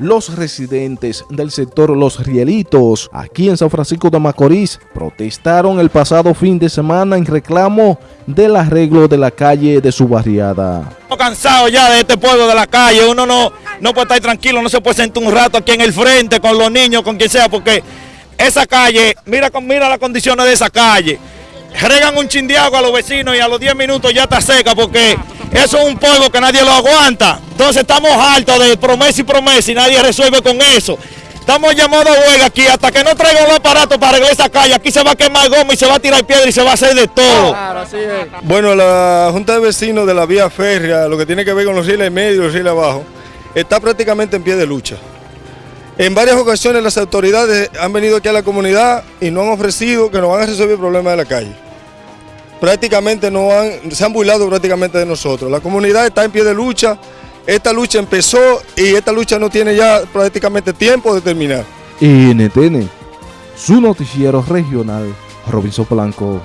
Los residentes del sector Los Rielitos, aquí en San Francisco de Macorís, protestaron el pasado fin de semana en reclamo del arreglo de la calle de su barriada. Cansados ya de este pueblo de la calle, uno no, no puede estar tranquilo, no se puede sentar un rato aquí en el frente con los niños, con quien sea, porque esa calle, mira, mira las condiciones de esa calle, regan un chin a los vecinos y a los 10 minutos ya está seca porque eso es un polvo que nadie lo aguanta. Entonces estamos hartos de promesa y promesa y nadie resuelve con eso. Estamos llamados a huelga aquí hasta que no traigan los aparatos para arreglar esa calle. Aquí se va a quemar goma y se va a tirar piedra y se va a hacer de todo. Bueno, la Junta de Vecinos de la vía férrea, lo que tiene que ver con los rieles medios y los rieles abajo, está prácticamente en pie de lucha. En varias ocasiones las autoridades han venido aquí a la comunidad y no han ofrecido que nos van a resolver el problema de la calle prácticamente no han, se han burlado prácticamente de nosotros. La comunidad está en pie de lucha, esta lucha empezó y esta lucha no tiene ya prácticamente tiempo de terminar. NTN, su noticiero regional, Robinson Blanco.